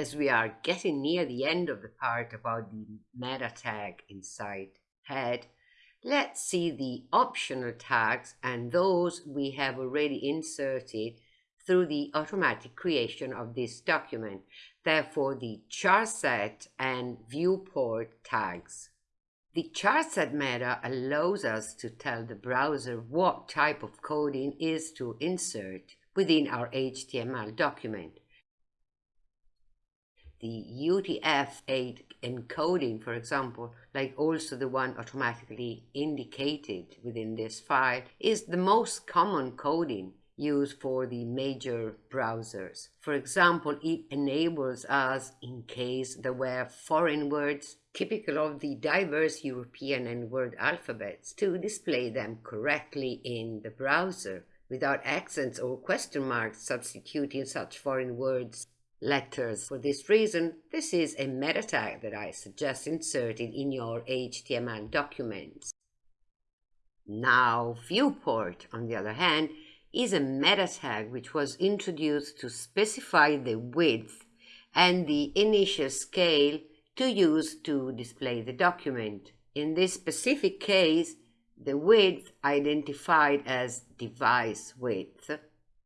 as we are getting near the end of the part about the meta tag inside head, let's see the optional tags and those we have already inserted through the automatic creation of this document, therefore the charset and viewport tags. The charset meta allows us to tell the browser what type of coding is to insert within our HTML document the UTF-8 encoding, for example, like also the one automatically indicated within this file, is the most common coding used for the major browsers. For example, it enables us, in case there were foreign words typical of the diverse European and world alphabets, to display them correctly in the browser without accents or question marks substituting such foreign words letters. For this reason, this is a meta tag that I suggest inserting in your HTML documents. Now, viewport, on the other hand, is a meta tag which was introduced to specify the width and the initial scale to use to display the document. In this specific case, the width identified as device width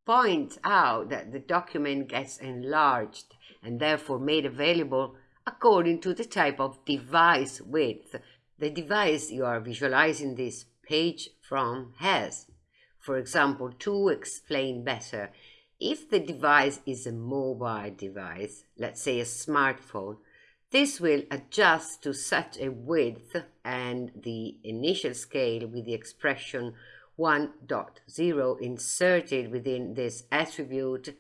points out that the document gets enlarged and therefore made available according to the type of device width the device you are visualizing this page from has. For example, to explain better, if the device is a mobile device, let's say a smartphone, this will adjust to such a width and the initial scale with the expression 1.0 inserted within this attribute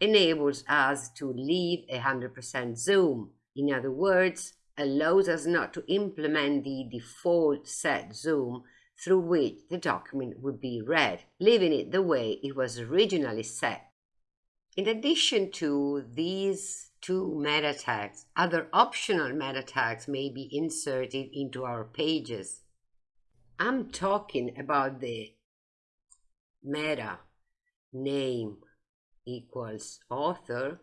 enables us to leave a 100% zoom. In other words, allows us not to implement the default set zoom through which the document would be read, leaving it the way it was originally set. In addition to these two meta tags, other optional meta tags may be inserted into our pages. I'm talking about the meta name equals author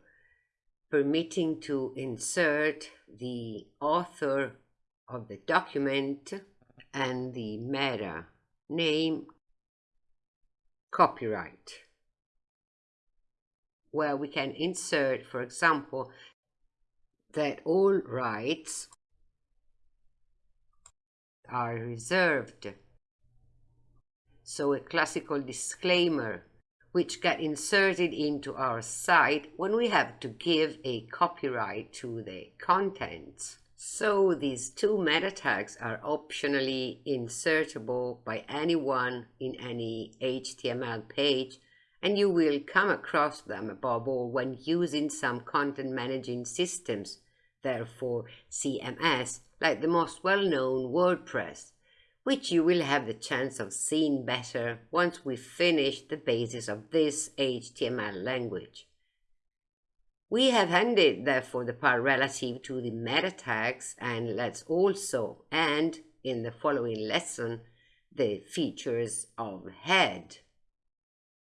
permitting to insert the author of the document and the meta name copyright. Where we can insert for example that all rights are reserved. So a classical disclaimer which get inserted into our site when we have to give a copyright to the contents. So these two meta tags are optionally insertable by anyone in any HTML page and you will come across them above all when using some content managing systems, therefore CMS like the most well-known WordPress, which you will have the chance of seeing better once we finish the basis of this HTML language. We have ended therefore the part relative to the meta tags and let's also end in the following lesson the features of head.